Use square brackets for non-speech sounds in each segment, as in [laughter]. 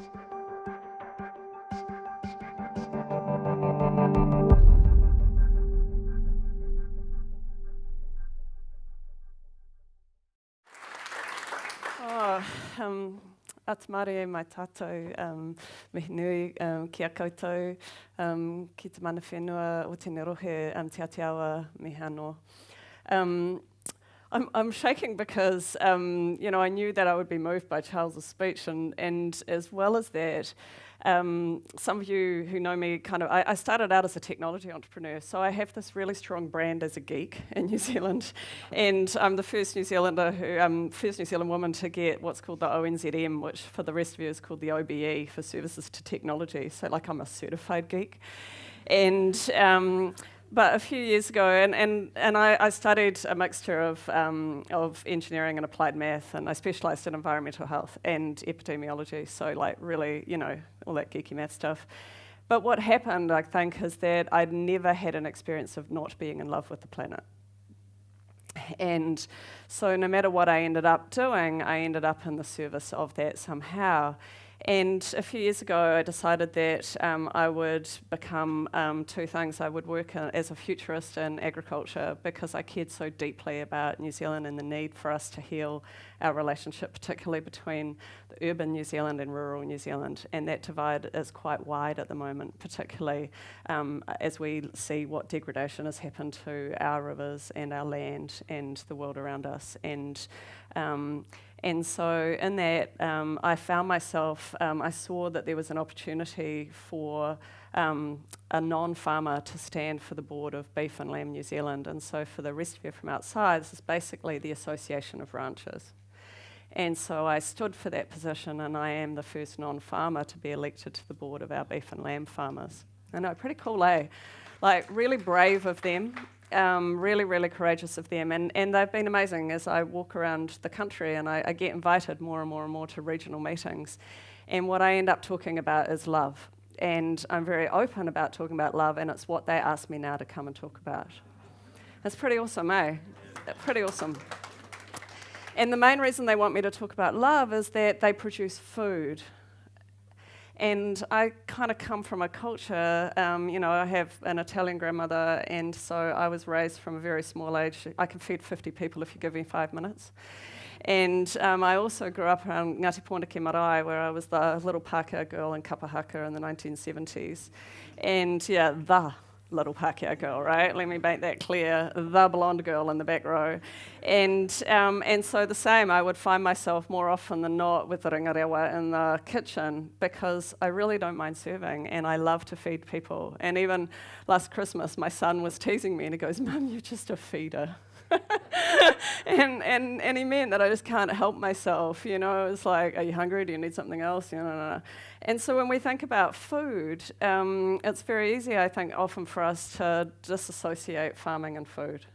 Oh, um, Atmare mai tātou, um, mihi nui um, ki a koutou, um, ki te mana whenua o tēne rohe um, te atiawa me hano. Um, I'm, I'm shaking because, um, you know, I knew that I would be moved by Charles's speech, and, and as well as that, um, some of you who know me kind of, I, I, started out as a technology entrepreneur, so I have this really strong brand as a geek in [laughs] New Zealand, and I'm the first New Zealander who, um, first New Zealand woman to get what's called the ONZM, which for the rest of you is called the OBE for Services to Technology. So like I'm a certified geek, and. Um, but a few years ago, and, and, and I, I studied a mixture of, um, of engineering and applied math, and I specialised in environmental health and epidemiology, so like really, you know, all that geeky math stuff. But what happened, I think, is that I'd never had an experience of not being in love with the planet. And so no matter what I ended up doing, I ended up in the service of that somehow. And a few years ago, I decided that um, I would become um, two things. I would work uh, as a futurist in agriculture because I cared so deeply about New Zealand and the need for us to heal our relationship, particularly between the urban New Zealand and rural New Zealand. And that divide is quite wide at the moment, particularly um, as we see what degradation has happened to our rivers and our land and the world around us. And um, and so in that, um, I found myself, um, I saw that there was an opportunity for um, a non-farmer to stand for the board of Beef and Lamb New Zealand. And so for the rest of you from outside, this is basically the Association of Ranchers. And so I stood for that position and I am the first non-farmer to be elected to the board of our beef and lamb farmers. I know, pretty cool, eh? Like really brave of them um, really, really courageous of them. And, and they've been amazing as I walk around the country and I, I get invited more and more and more to regional meetings. And what I end up talking about is love. And I'm very open about talking about love, and it's what they ask me now to come and talk about. That's pretty awesome, eh? Pretty awesome. And the main reason they want me to talk about love is that they produce food. And I kind of come from a culture, um, you know, I have an Italian grandmother, and so I was raised from a very small age. I can feed 50 people if you give me five minutes. And um, I also grew up around Ngāti Pōneke Marae, where I was the little Pākehā girl in kapa haka in the 1970s. And yeah, the little Pākehā girl, right? Let me make that clear. The blonde girl in the back row. And, um, and so the same, I would find myself more often than not with the ringawera in the kitchen because I really don't mind serving and I love to feed people. And even last Christmas, my son was teasing me and he goes, Mum, you're just a feeder. [laughs] and, and, and he meant that I just can't help myself. You know, it's like, are you hungry? Do you need something else? You know, no, no. And so when we think about food, um, it's very easy, I think, often for us to disassociate farming and food.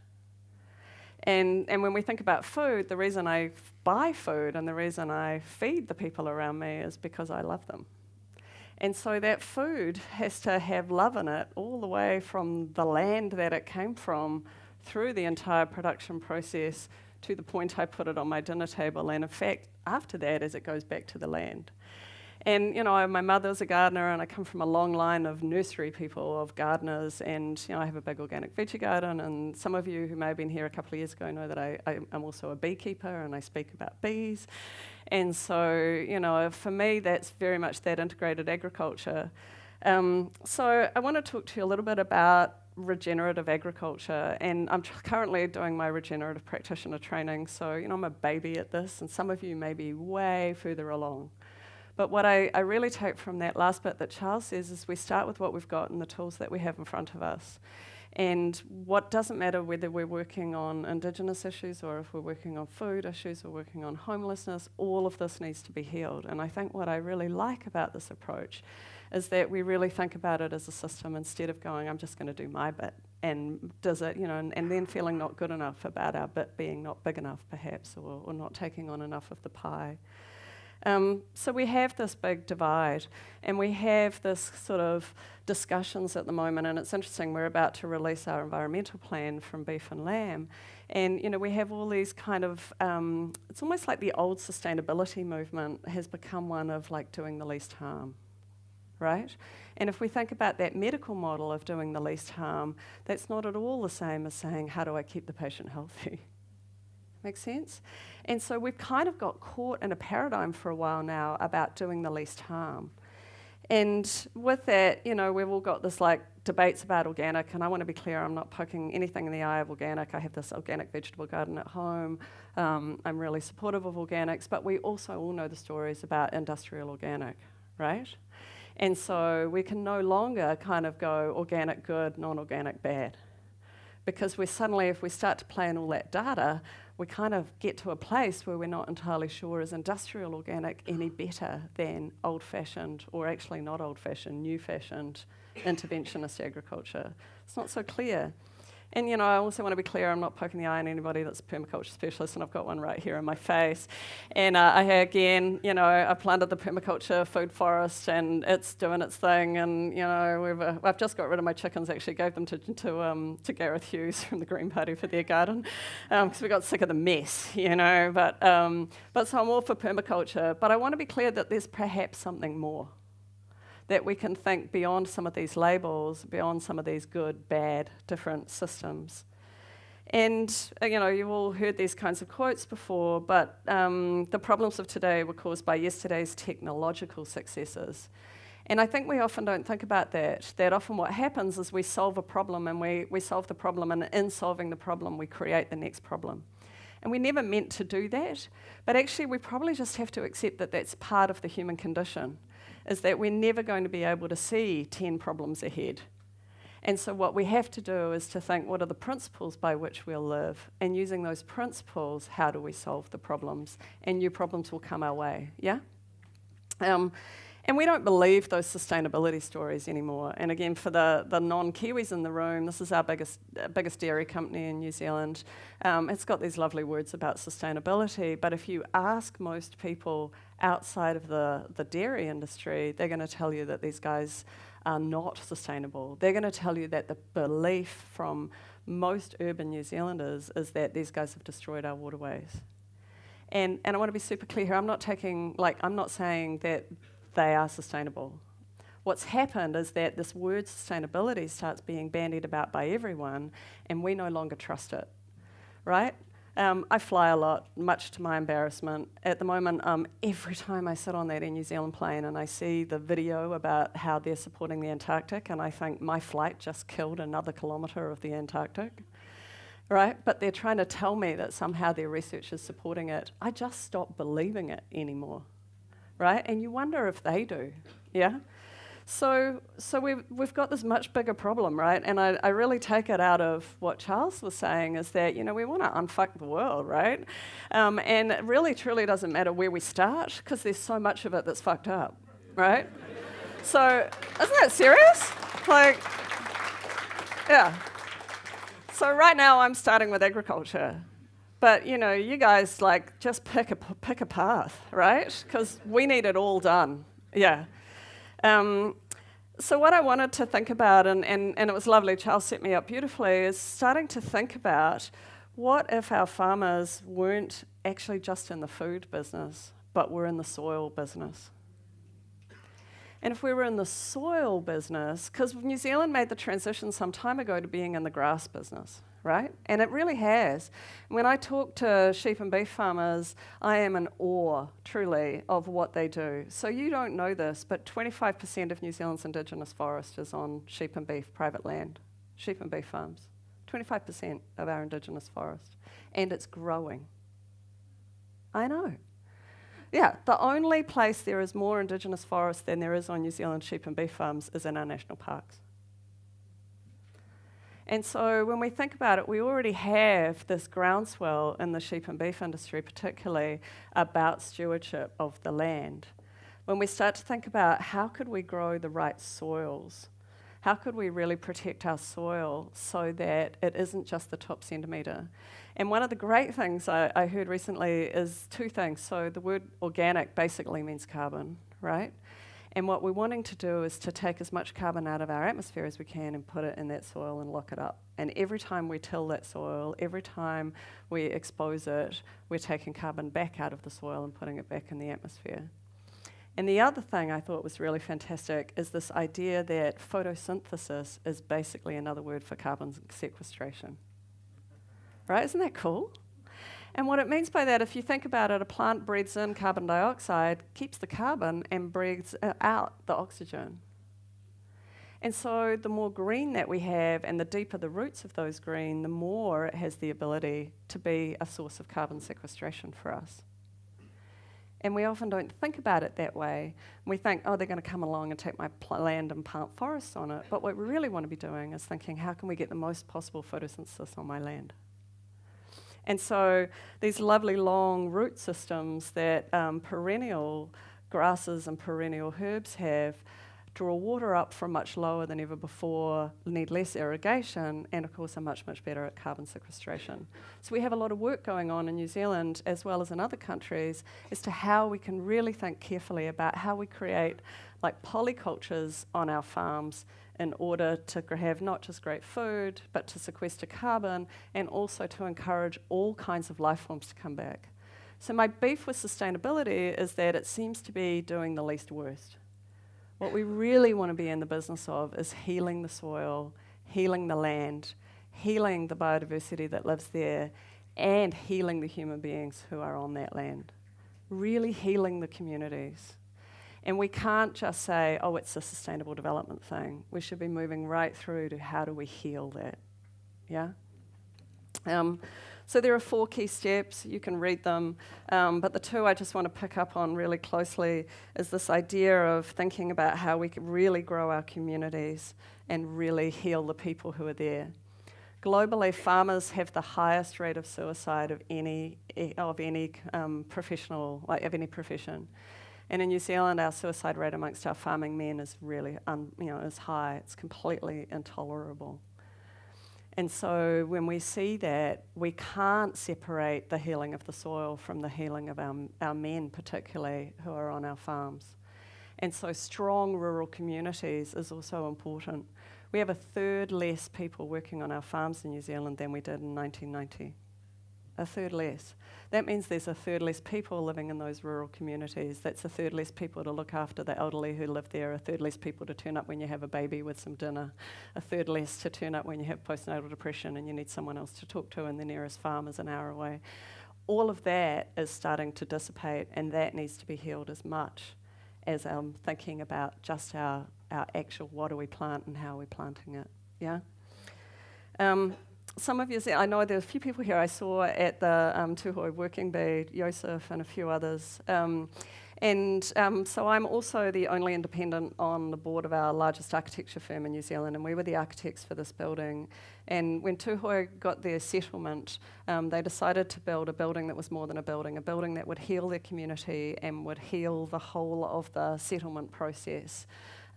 And, and when we think about food, the reason I buy food and the reason I feed the people around me is because I love them. And so that food has to have love in it all the way from the land that it came from through the entire production process to the point I put it on my dinner table, and in fact, after that, as it goes back to the land. And you know, my mother's a gardener, and I come from a long line of nursery people, of gardeners, and you know, I have a big organic veggie garden. And some of you who may have been here a couple of years ago know that I, I am also a beekeeper, and I speak about bees. And so, you know, for me, that's very much that integrated agriculture. Um, so I want to talk to you a little bit about regenerative agriculture, and I'm currently doing my regenerative practitioner training. So, you know, I'm a baby at this, and some of you may be way further along. But what I, I really take from that last bit that Charles says is we start with what we've got and the tools that we have in front of us. And what doesn't matter whether we're working on Indigenous issues or if we're working on food issues or working on homelessness, all of this needs to be healed. And I think what I really like about this approach is that we really think about it as a system instead of going, I'm just going to do my bit and does it, you know, and, and, then feeling not good enough about our bit being not big enough, perhaps, or, or not taking on enough of the pie. Um, so we have this big divide, and we have this sort of discussions at the moment. And it's interesting. We're about to release our environmental plan from beef and lamb, and you know we have all these kind of. Um, it's almost like the old sustainability movement has become one of like doing the least harm, right? And if we think about that medical model of doing the least harm, that's not at all the same as saying, how do I keep the patient healthy? [laughs] Make sense? And so we've kind of got caught in a paradigm for a while now about doing the least harm. And with that, you know, we've all got this like debates about organic, and I want to be clear, I'm not poking anything in the eye of organic. I have this organic vegetable garden at home. Um, I'm really supportive of organics, but we also all know the stories about industrial organic, right? And so we can no longer kind of go organic good, non organic bad. Because we suddenly, if we start to play in all that data, we kind of get to a place where we're not entirely sure is industrial organic any better than old fashioned, or actually not old fashioned, new fashioned interventionist agriculture. It's not so clear. And you know, I also want to be clear, I'm not poking the eye on anybody that's a permaculture specialist, and I've got one right here in my face. And uh, I again, you know, I planted the permaculture food forest, and it's doing its thing. And you know, we've, uh, I've just got rid of my chickens. Actually, gave them to to, um, to Gareth Hughes [laughs] from the Green Party for their garden, because um, we got sick of the mess, you know. But um, but so I'm all for permaculture. But I want to be clear that there's perhaps something more that we can think beyond some of these labels, beyond some of these good, bad, different systems. And, uh, you know, you've all heard these kinds of quotes before, but um, the problems of today were caused by yesterday's technological successes. And I think we often don't think about that, that often what happens is we solve a problem and we, we solve the problem, and in solving the problem, we create the next problem. And we never meant to do that, but actually, we probably just have to accept that that's part of the human condition is that we're never going to be able to see 10 problems ahead. And so, what we have to do is to think what are the principles by which we'll live? And using those principles, how do we solve the problems? And new problems will come our way, yeah? Um, and we don't believe those sustainability stories anymore. And again, for the, the non Kiwis in the room, this is our biggest, uh, biggest dairy company in New Zealand. Um, it's got these lovely words about sustainability, but if you ask most people outside of the, the dairy industry, they're going to tell you that these guys are not sustainable. They're going to tell you that the belief from most urban New Zealanders is that these guys have destroyed our waterways. And, and I want to be super clear here. I'm not taking, like, I'm not saying that they are sustainable. What's happened is that this word sustainability starts being bandied about by everyone, and we no longer trust it, right? Um, I fly a lot, much to my embarrassment. At the moment, um, every time I sit on that Air New Zealand plane and I see the video about how they're supporting the Antarctic, and I think my flight just killed another kilometre of the Antarctic, right? But they're trying to tell me that somehow their research is supporting it. I just stop believing it anymore right? And you wonder if they do, yeah? So, so we've, we've got this much bigger problem, right? And I, I really take it out of what Charles was saying is that, you know, we want to unfuck the world, right? Um, and it really, truly doesn't matter where we start because there's so much of it that's fucked up, right? so, isn't that serious? Like, yeah. So, right now, I'm starting with agriculture. But you know, you guys like just pick a pick a path, right? Because we need it all done. Yeah. Um, so what I wanted to think about, and, and, and it was lovely, Charles set me up beautifully, is starting to think about what if our farmers weren't actually just in the food business, but were in the soil business? And if we were in the soil business, because New Zealand made the transition some time ago to being in the grass business, right? And it really has. When I talk to sheep and beef farmers, I am in awe, truly, of what they do. So you don't know this, but 25% of New Zealand's indigenous forest is on sheep and beef private land, sheep and beef farms. 25% of our indigenous forest. And it's growing. I know. Yeah, the only place there is more indigenous forest than there is on New Zealand sheep and beef farms is in our national parks. And so when we think about it, we already have this groundswell in the sheep and beef industry, particularly about stewardship of the land. When we start to think about how could we grow the right soils, How could we really protect our soil so that it isn't just the top centimetre? And one of the great things I, I heard recently is two things. So the word organic basically means carbon, right? And what we're wanting to do is to take as much carbon out of our atmosphere as we can and put it in that soil and lock it up. And every time we till that soil, every time we expose it, we're taking carbon back out of the soil and putting it back in the atmosphere. And the other thing I thought was really fantastic is this idea that photosynthesis is basically another word for carbon sequestration. Right? Isn't that cool? And what it means by that, if you think about it, a plant breathes in carbon dioxide, keeps the carbon, and breathes uh, out the oxygen. And so the more green that we have and the deeper the roots of those green, the more it has the ability to be a source of carbon sequestration for us. And we often don't think about it that way. We think, oh, they're going to come along and take my land and plant forests on it. But what we really want to be doing is thinking, how can we get the most possible photosynthesis on my land? And so these lovely long root systems that um, perennial grasses and perennial herbs have draw water up from much lower than ever before, need less irrigation, and of course are much, much better at carbon sequestration. So we have a lot of work going on in New Zealand as well as in other countries as to how we can really think carefully about how we create like polycultures on our farms in order to have not just great food, but to sequester carbon and also to encourage all kinds of life forms to come back. So my beef with sustainability is that it seems to be doing the least worst. What we really want to be in the business of is healing the soil, healing the land, healing the biodiversity that lives there, and healing the human beings who are on that land. Really healing the communities. And we can't just say, oh, it's a sustainable development thing. We should be moving right through to how do we heal that. Yeah? Um, so there are four key steps. You can read them. Um, but the two I just want to pick up on really closely is this idea of thinking about how we can really grow our communities and really heal the people who are there. Globally, farmers have the highest rate of suicide of any of any um, professional, like of any profession. And in New Zealand, our suicide rate amongst our farming men is really, un, you know, is high. It's completely intolerable. And so when we see that, we can't separate the healing of the soil from the healing of our, our men, particularly who are on our farms. And so strong rural communities is also important. We have a third less people working on our farms in New Zealand than we did in 1990 a third less. That means there's a third less people living in those rural communities. That's a third less people to look after the elderly who live there, a third less people to turn up when you have a baby with some dinner, a third less to turn up when you have postnatal depression and you need someone else to talk to, and the nearest farm is an hour away. All of that is starting to dissipate, and that needs to be healed as much as I'm thinking about just our, our actual what do we plant and how are we planting it. Yeah? Um, some of you, see, I know there's a few people here I saw at the um, Tūhoe Working Bee, Joseph and a few others. Um, and um, so I'm also the only independent on the board of our largest architecture firm in New Zealand, and we were the architects for this building. And when Tūhoe got their settlement, um, they decided to build a building that was more than a building, a building that would heal their community and would heal the whole of the settlement process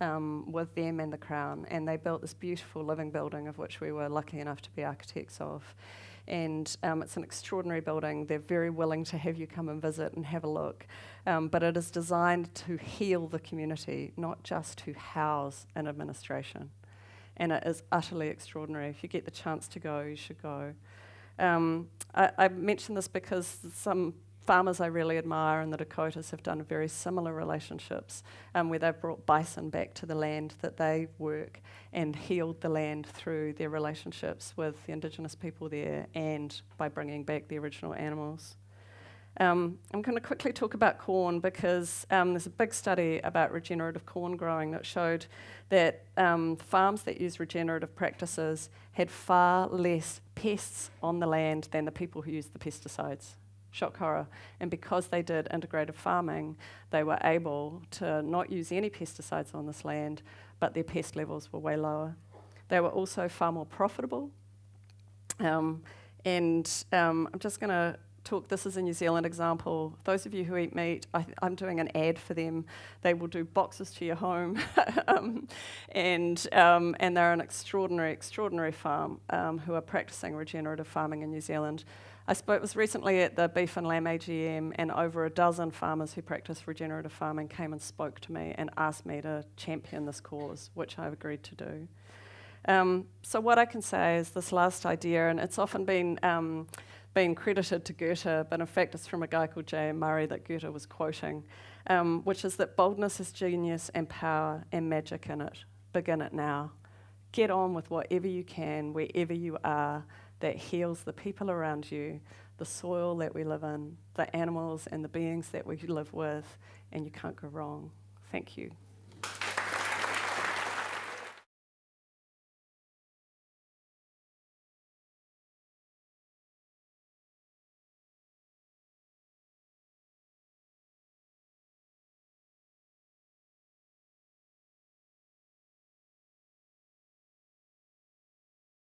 um, with them and the Crown, and they built this beautiful living building of which we were lucky enough to be architects of. And um, it's an extraordinary building. They're very willing to have you come and visit and have a look. Um, but it is designed to heal the community, not just to house an administration. And it is utterly extraordinary. If you get the chance to go, you should go. Um, I, I mention this because some farmers I really admire in the Dakotas have done very similar relationships um, where they've brought bison back to the land that they work and healed the land through their relationships with the indigenous people there and by bringing back the original animals. Um, I'm going to quickly talk about corn because um, there's a big study about regenerative corn growing that showed that um, farms that use regenerative practices had far less pests on the land than the people who used the pesticides shock horror. And because they did integrated farming, they were able to not use any pesticides on this land, but their pest levels were way lower. They were also far more profitable. Um, and um, I'm just going to this is a New Zealand example. Those of you who eat meat, I, am doing an ad for them. They will do boxes to your home, [laughs] um, and um, and they're an extraordinary, extraordinary farm um, who are practicing regenerative farming in New Zealand. I spoke was recently at the Beef and Lamb AGM, and over a dozen farmers who practice regenerative farming came and spoke to me and asked me to champion this cause, which I've agreed to do. Um, so what I can say is this last idea, and it's often been um, been credited to Goethe, but in fact it's from a guy called J.M. Murray that Goethe was quoting, um, which is that boldness is genius and power and magic in it. Begin it now. Get on with whatever you can, wherever you are, that heals the people around you, the soil that we live in, the animals and the beings that we live with, and you can't go wrong. Thank you.